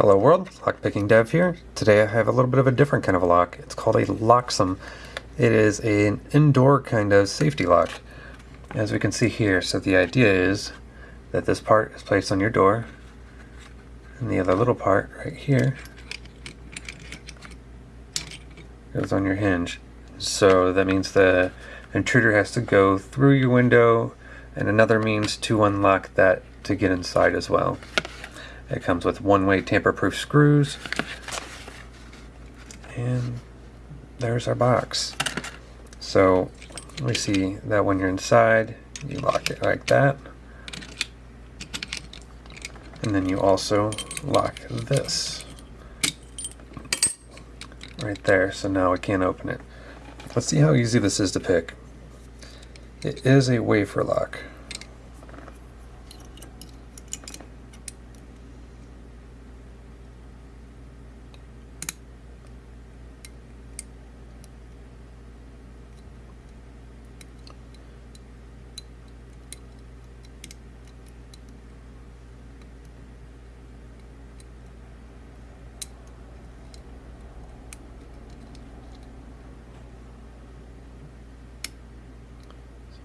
Hello world, Lockpicking Dev here. Today I have a little bit of a different kind of a lock. It's called a locksome. It is an indoor kind of safety lock. As we can see here, so the idea is that this part is placed on your door and the other little part right here goes on your hinge. So that means the intruder has to go through your window and another means to unlock that to get inside as well. It comes with one-way tamper-proof screws. And there's our box. So we see that when you're inside, you lock it like that. And then you also lock this right there. So now we can't open it. Let's see how easy this is to pick. It is a wafer lock.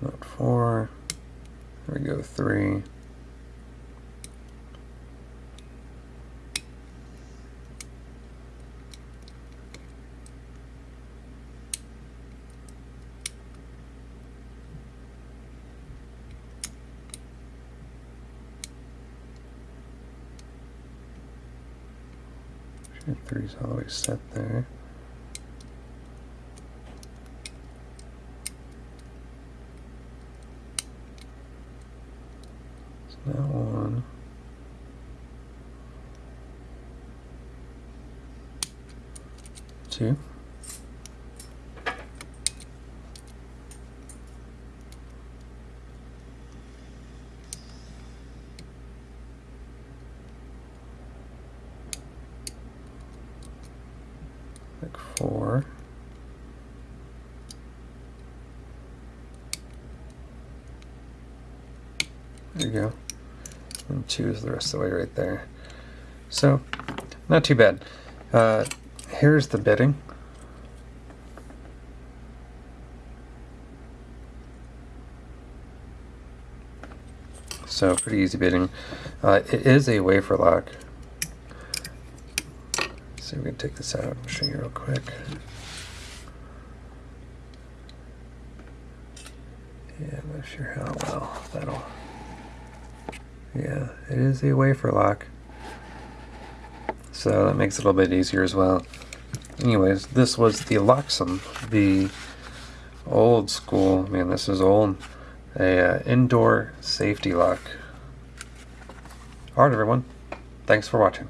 Not four. There we go, three. three's always set there. That one. Two. Like four. There you go and choose the rest of the way right there. So, not too bad. Uh, here's the bitting. So pretty easy bitting. Uh, it is a wafer lock. So we can take this out and show you real quick. Yeah, I'm not sure how well that'll yeah, it is a wafer lock. So that makes it a little bit easier as well. Anyways, this was the Locksome, the old school, man this is old, a uh, indoor safety lock. Alright everyone, thanks for watching.